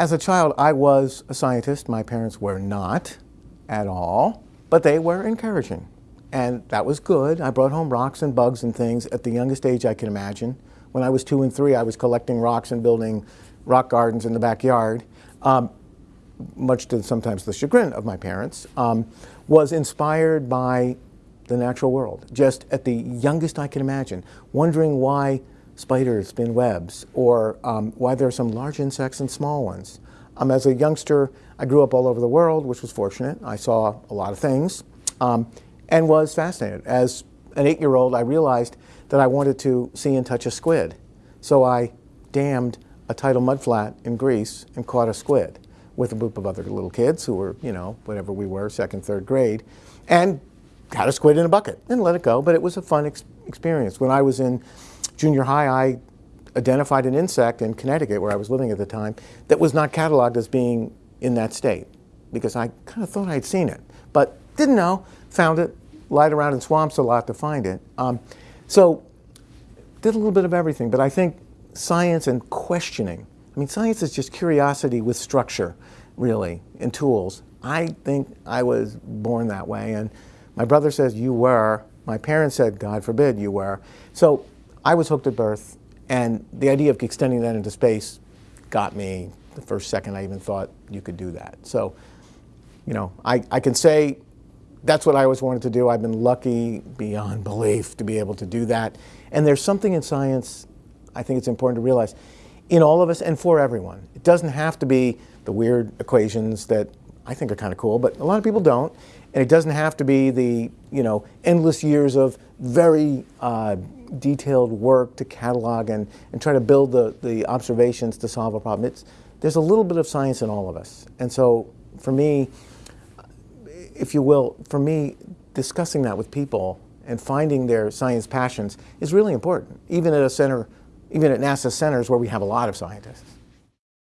As a child, I was a scientist. My parents were not at all, but they were encouraging. And that was good. I brought home rocks and bugs and things at the youngest age I can imagine. When I was two and three, I was collecting rocks and building rock gardens in the backyard, um, much to sometimes the chagrin of my parents, um, was inspired by the natural world, just at the youngest I can imagine, wondering why spiders spin webs, or um, why there are some large insects and small ones. Um, as a youngster, I grew up all over the world, which was fortunate. I saw a lot of things um, and was fascinated. As an eight-year-old, I realized that I wanted to see and touch a squid. So I dammed a tidal mudflat in Greece and caught a squid with a group of other little kids who were, you know, whatever we were, second, third grade, and had a squid in a bucket and let it go. But it was a fun ex experience. When I was in junior high, I identified an insect in Connecticut, where I was living at the time, that was not cataloged as being in that state because I kind of thought I'd seen it, but didn't know, found it, lied around in swamps a lot to find it. Um, so did a little bit of everything, but I think science and questioning, I mean, science is just curiosity with structure, really, and tools. I think I was born that way, and my brother says you were. My parents said, God forbid you were. So I was hooked at birth, and the idea of extending that into space got me the first second I even thought you could do that. So, you know, I, I can say that's what I always wanted to do. I've been lucky beyond belief to be able to do that. And there's something in science I think it's important to realize in all of us and for everyone. It doesn't have to be the weird equations that I think are kind of cool, but a lot of people don't. And it doesn't have to be the, you know, endless years of very uh, detailed work to catalog and, and try to build the, the observations to solve a problem. It's, there's a little bit of science in all of us. And so for me, if you will, for me, discussing that with people and finding their science passions is really important, even at a center, even at NASA centers where we have a lot of scientists.